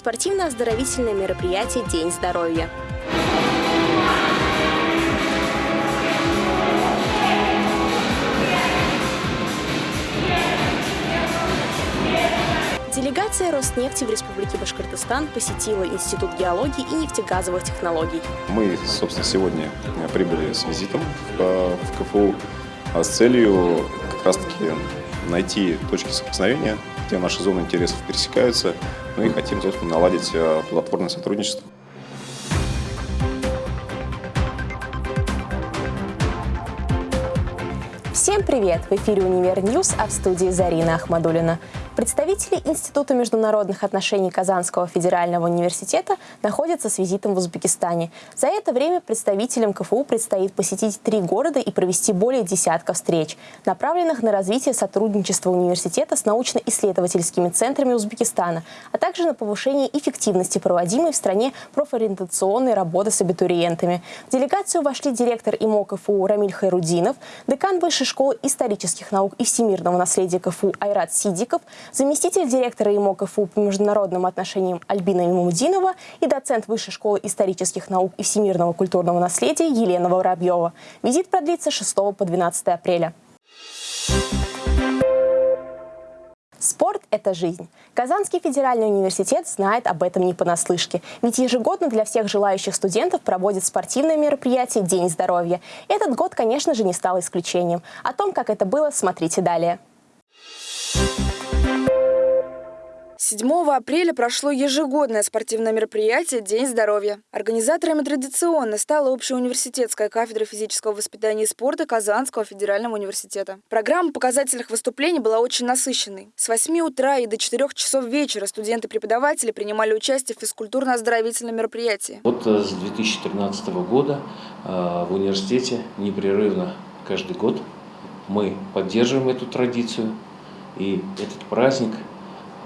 Спортивно-оздоровительное мероприятие «День здоровья». Делегация Роснефти в Республике Башкортостан посетила Институт геологии и нефтегазовых технологий. Мы, собственно, сегодня прибыли с визитом в КФУ с целью как раз-таки найти точки соприкосновения, где наши зоны интересов пересекаются, ну и хотим, собственно, наладить э, плодотворное сотрудничество. Всем привет! В эфире «Univer News», а в студии Зарина Ахмадулина. Представители Института международных отношений Казанского федерального университета находятся с визитом в Узбекистане. За это время представителям КФУ предстоит посетить три города и провести более десятка встреч, направленных на развитие сотрудничества университета с научно-исследовательскими центрами Узбекистана, а также на повышение эффективности проводимой в стране профориентационной работы с абитуриентами. В делегацию вошли директор ИМО КФУ Рамиль Хайрудинов, декан Высшей школы исторических наук и всемирного наследия КФУ Айрат Сидиков, заместитель директора ИМО КФУ по международным отношениям Альбина Имамудинова и доцент Высшей школы исторических наук и всемирного культурного наследия Елена Воробьева. Визит продлится с 6 по 12 апреля. Спорт – это жизнь. Казанский федеральный университет знает об этом не понаслышке. Ведь ежегодно для всех желающих студентов проводит спортивное мероприятие «День здоровья». Этот год, конечно же, не стал исключением. О том, как это было, смотрите далее. 7 апреля прошло ежегодное спортивное мероприятие «День здоровья». Организаторами традиционно стала общеуниверситетская кафедра физического воспитания и спорта Казанского федерального университета. Программа показательных выступлений была очень насыщенной. С 8 утра и до 4 часов вечера студенты-преподаватели принимали участие в физкультурно-оздоровительном мероприятии. Вот э, с 2013 года э, в университете непрерывно каждый год мы поддерживаем эту традицию. И этот праздник –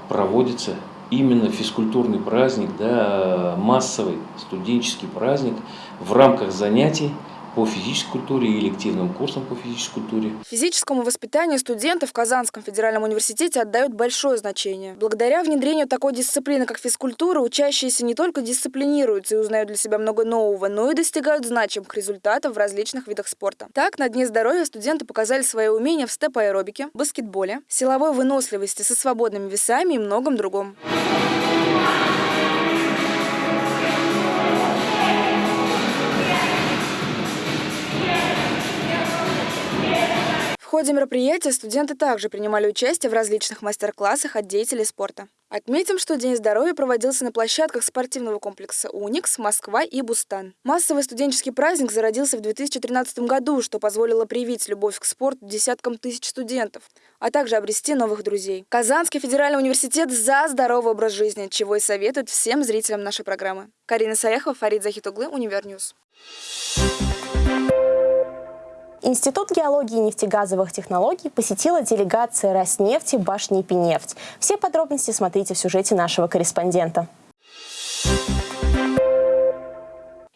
проводится именно физкультурный праздник, да, массовый студенческий праздник в рамках занятий по физической культуре и элективным курсам по физической культуре. Физическому воспитанию студенты в Казанском федеральном университете отдают большое значение. Благодаря внедрению такой дисциплины, как физкультура, учащиеся не только дисциплинируются и узнают для себя много нового, но и достигают значимых результатов в различных видах спорта. Так, на Дне здоровья студенты показали свои умения в степ-аэробике, баскетболе, силовой выносливости со свободными весами и многом другом. Ходе мероприятия студенты также принимали участие в различных мастер-классах от деятелей спорта. Отметим, что День здоровья проводился на площадках спортивного комплекса «Уникс», Москва и Бустан. Массовый студенческий праздник зародился в 2013 году, что позволило привить любовь к спорту десяткам тысяч студентов, а также обрести новых друзей. Казанский федеральный университет за здоровый образ жизни, чего и советует всем зрителям нашей программы. Карина Саяхова, Фарид Захитуглы, Univer News. Институт геологии и нефтегазовых технологий посетила делегация Роснефти БашНИПИнефть. Все подробности смотрите в сюжете нашего корреспондента.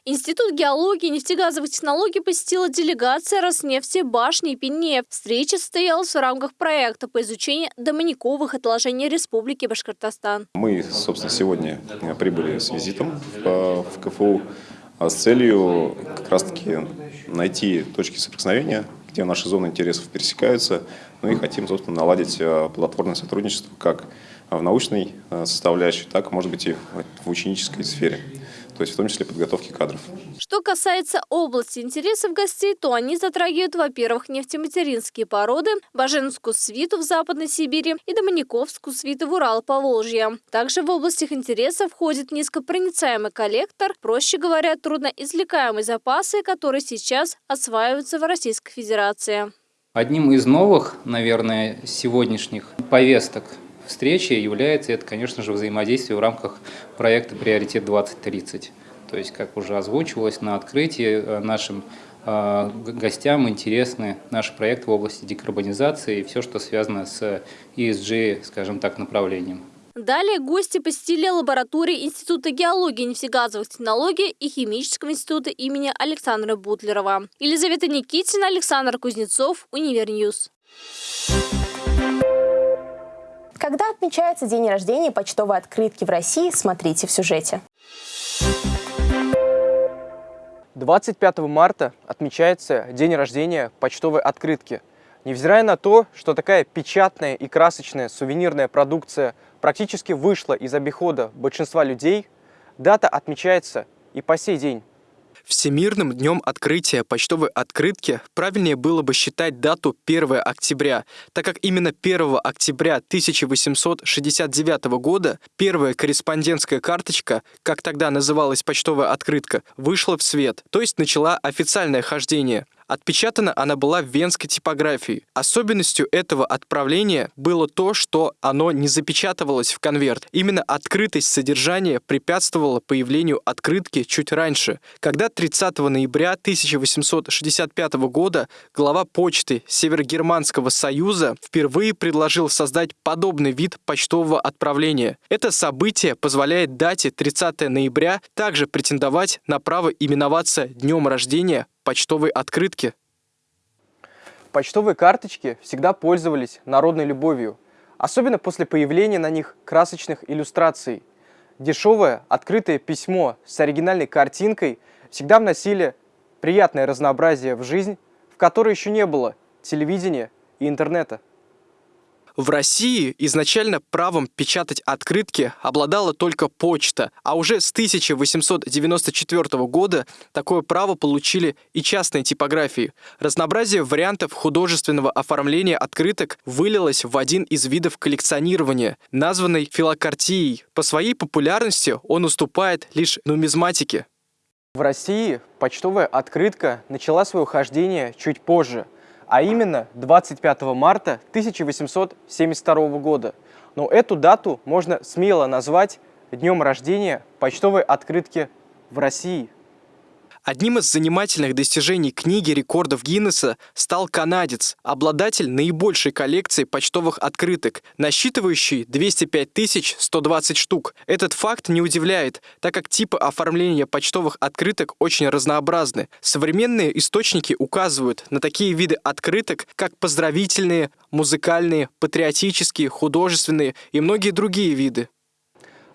Институт геологии и нефтегазовых технологий посетила делегация Роснефти БашНИПИнефть. Встреча состоялась в рамках проекта по изучению доманиковых отложений Республики Башкортостан. Мы, собственно, сегодня прибыли с визитом в КФУ с целью как раз-таки найти точки соприкосновения, где наши зоны интересов пересекаются, ну и хотим, собственно, наладить э, плодотворное сотрудничество как в научной э, составляющей, так, может быть, и в ученической сфере то есть в том числе подготовки кадров. Что касается области интересов гостей, то они затрагивают, во-первых, нефтематеринские породы, Баженскую свиту в Западной Сибири и Домониковскую свиту в Урал-Поволжье. Также в областях интересов входит низкопроницаемый коллектор, проще говоря, трудноизвлекаемые запасы, которые сейчас осваиваются в Российской Федерации. Одним из новых, наверное, сегодняшних повесток встречи является это, конечно же, взаимодействие в рамках проекта «Приоритет-2030». То есть, как уже озвучивалось на открытии, э, нашим э, гостям интересны наши проекты в области декарбонизации и все, что связано с ESG, скажем так, направлением. Далее гости посетили лаборатории Института геологии нефтегазовых технологий и Химического института имени Александра Бутлерова. Елизавета Никитина, Александр Кузнецов, Univer News. Когда отмечается день рождения почтовой открытки в России, смотрите в сюжете. 25 марта отмечается день рождения почтовой открытки. Невзирая на то, что такая печатная и красочная сувенирная продукция практически вышла из обихода большинства людей, дата отмечается и по сей день. Всемирным днем открытия почтовой открытки правильнее было бы считать дату 1 октября, так как именно 1 октября 1869 года первая корреспондентская карточка, как тогда называлась почтовая открытка, вышла в свет, то есть начала официальное хождение. Отпечатана она была в венской типографии. Особенностью этого отправления было то, что оно не запечатывалось в конверт. Именно открытость содержания препятствовала появлению открытки чуть раньше, когда 30 ноября 1865 года глава почты Северогерманского союза впервые предложил создать подобный вид почтового отправления. Это событие позволяет дате 30 ноября также претендовать на право именоваться днем рождения почтовой открытки? Почтовые карточки всегда пользовались народной любовью, особенно после появления на них красочных иллюстраций. Дешевое открытое письмо с оригинальной картинкой всегда вносили приятное разнообразие в жизнь, в которой еще не было телевидения и интернета. В России изначально правом печатать открытки обладала только почта, а уже с 1894 года такое право получили и частные типографии. Разнообразие вариантов художественного оформления открыток вылилось в один из видов коллекционирования, названный филокартией. По своей популярности он уступает лишь нумизматике. В России почтовая открытка начала свое хождение чуть позже – а именно 25 марта 1872 года. Но эту дату можно смело назвать днем рождения почтовой открытки в России. Одним из занимательных достижений книги рекордов Гиннесса стал канадец, обладатель наибольшей коллекции почтовых открыток, насчитывающий 205 120 штук. Этот факт не удивляет, так как типы оформления почтовых открыток очень разнообразны. Современные источники указывают на такие виды открыток, как поздравительные, музыкальные, патриотические, художественные и многие другие виды.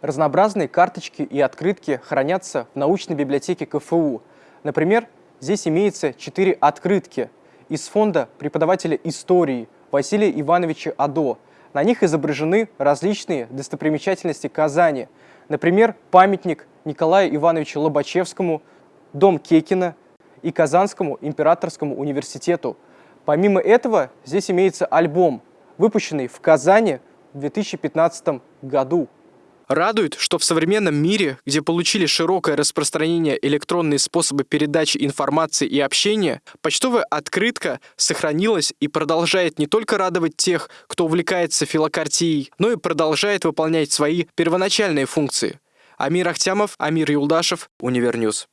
Разнообразные карточки и открытки хранятся в научной библиотеке КФУ – Например, здесь имеется четыре открытки из фонда преподавателя истории Василия Ивановича Адо. На них изображены различные достопримечательности Казани. Например, памятник Николаю Ивановичу Лобачевскому, дом Кекина и Казанскому императорскому университету. Помимо этого, здесь имеется альбом, выпущенный в Казани в 2015 году. Радует, что в современном мире, где получили широкое распространение электронные способы передачи информации и общения, почтовая открытка сохранилась и продолжает не только радовать тех, кто увлекается филокартией, но и продолжает выполнять свои первоначальные функции. Амир Ахтямов, Амир Юлдашев, Univer News.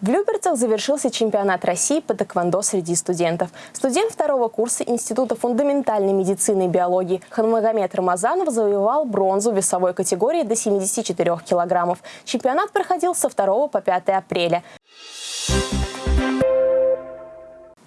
В Люберцах завершился чемпионат России по тэквондо среди студентов. Студент второго курса Института фундаментальной медицины и биологии Ханмагомед Рамазанов завоевал бронзу весовой категории до 74 килограммов. Чемпионат проходил со 2 по 5 апреля.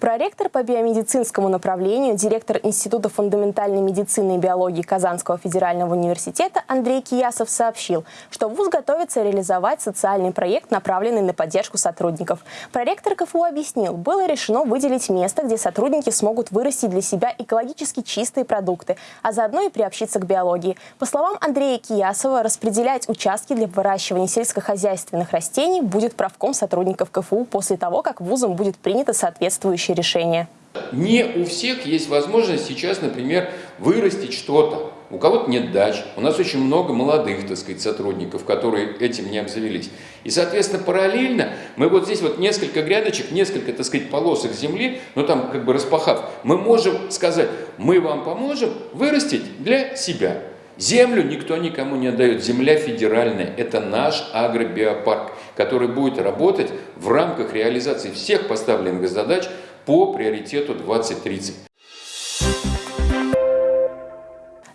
Проректор по биомедицинскому направлению, директор Института фундаментальной медицины и биологии Казанского федерального университета Андрей Киясов сообщил, что ВУЗ готовится реализовать социальный проект, направленный на поддержку сотрудников. Проректор КФУ объяснил, было решено выделить место, где сотрудники смогут вырастить для себя экологически чистые продукты, а заодно и приобщиться к биологии. По словам Андрея Киясова, распределять участки для выращивания сельскохозяйственных растений будет правком сотрудников КФУ после того, как ВУЗом будет принято соответствующее решение? Не у всех есть возможность сейчас, например, вырастить что-то. У кого-то нет дач. У нас очень много молодых, так сказать, сотрудников, которые этим не обзавелись. И, соответственно, параллельно мы вот здесь вот несколько грядочек, несколько, так сказать, полосок земли, ну там как бы распахав, мы можем сказать, мы вам поможем вырастить для себя. Землю никто никому не отдает. Земля федеральная. Это наш агробиопарк, который будет работать в рамках реализации всех поставленных задач по приоритету 2030.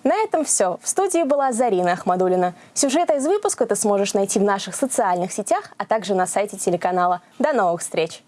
На этом все. В студии была Зарина Ахмадулина. Сюжеты из выпуска ты сможешь найти в наших социальных сетях, а также на сайте телеканала. До новых встреч!